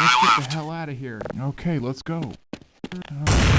Let's get the hell out of here. Okay, let's go. Uh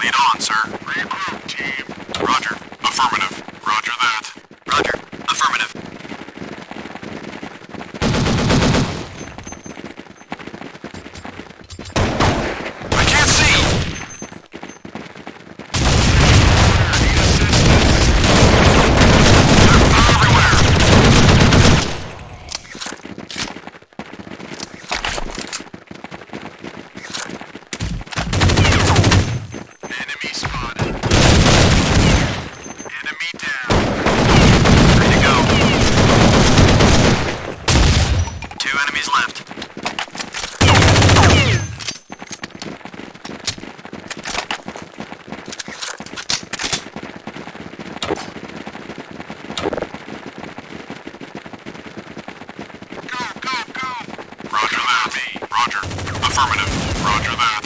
Lead on, sir. Regroup, team. Roger. Affirmative. Roger that. Roger. Affirmative. Roger that.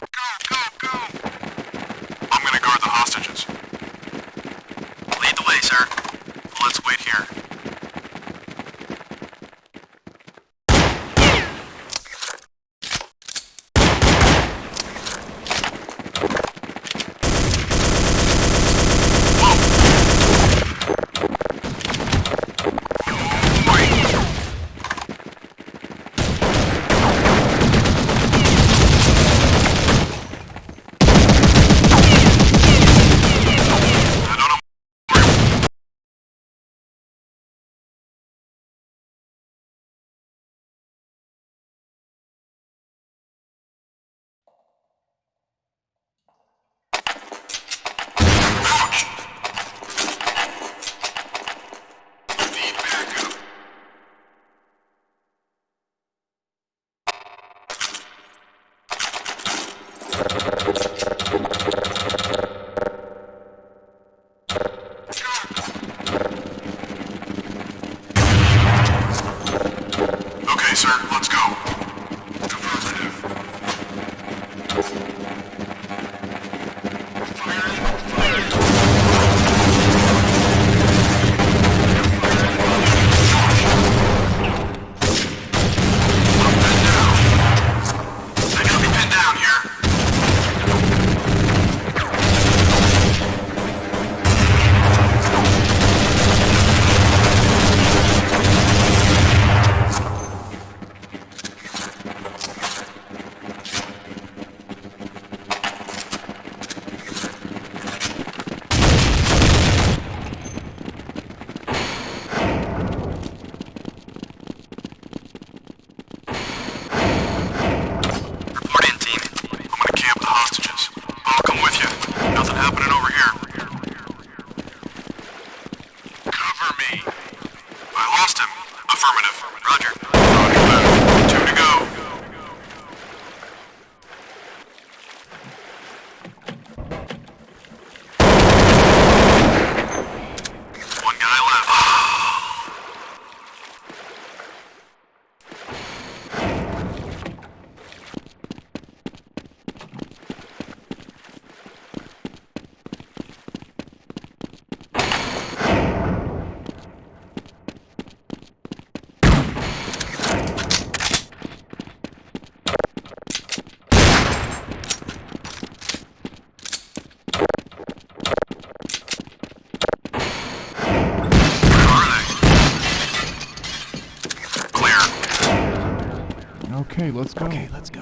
Go, go, go! I'm gonna guard the hostages. Lead the way, sir. Let's wait here. Okay, let's go. Okay, let's go.